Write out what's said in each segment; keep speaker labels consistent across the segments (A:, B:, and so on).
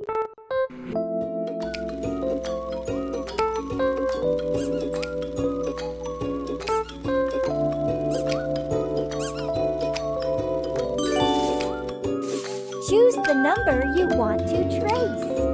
A: Choose the number you want to trace.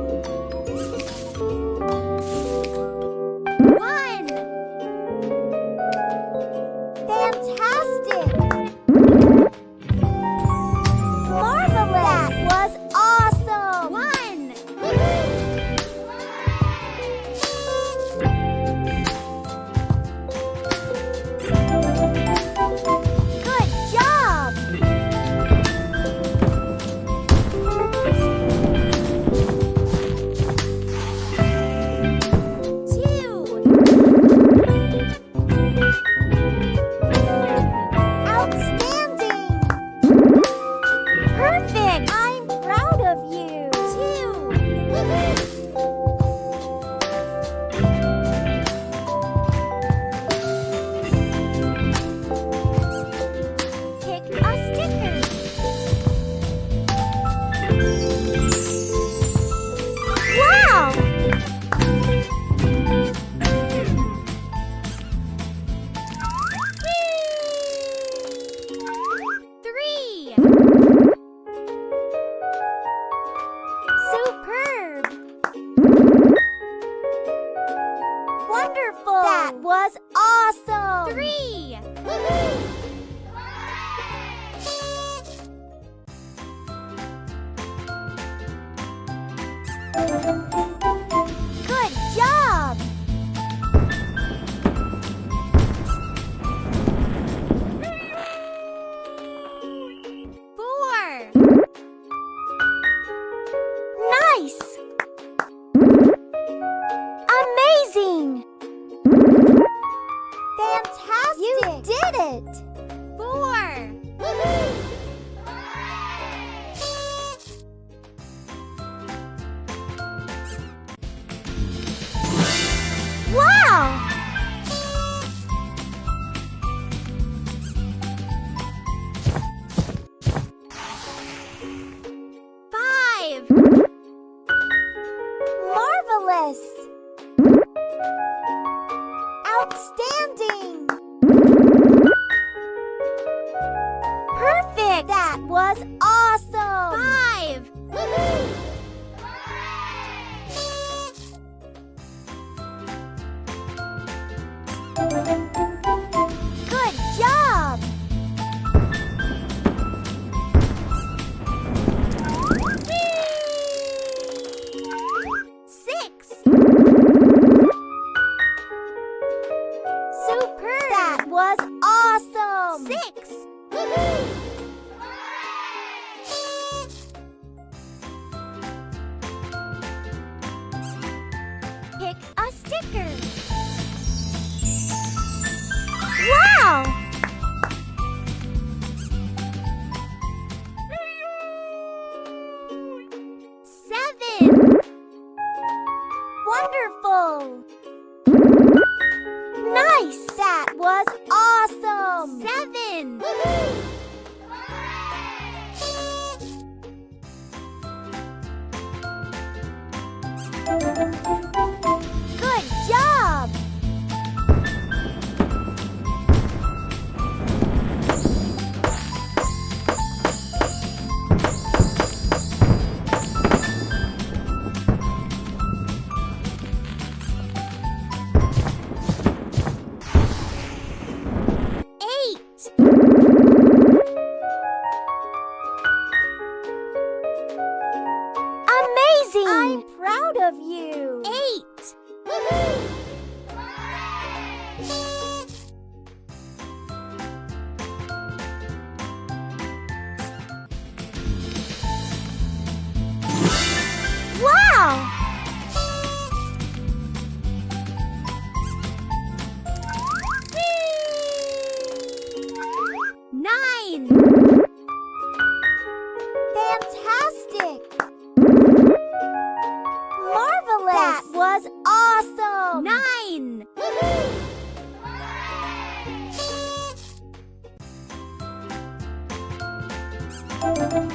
B: Awesome! Three! Yes! Outstanding! Perfect! That was awesome! Wow! Seven. Wonderful. Nice. That was awesome. Seven. Nine! Fantastic! Awesome! Nine! Woohoo!